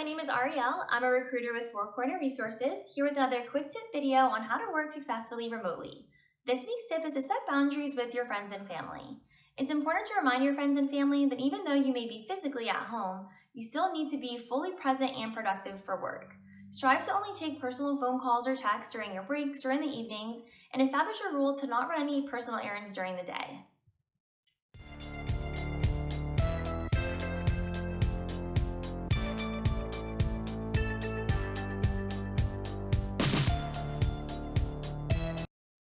My name is Arielle. I'm a recruiter with Four Corner Resources, here with another quick tip video on how to work successfully remotely. This week's tip is to set boundaries with your friends and family. It's important to remind your friends and family that even though you may be physically at home, you still need to be fully present and productive for work. Strive to only take personal phone calls or texts during your breaks or in the evenings, and establish a rule to not run any personal errands during the day.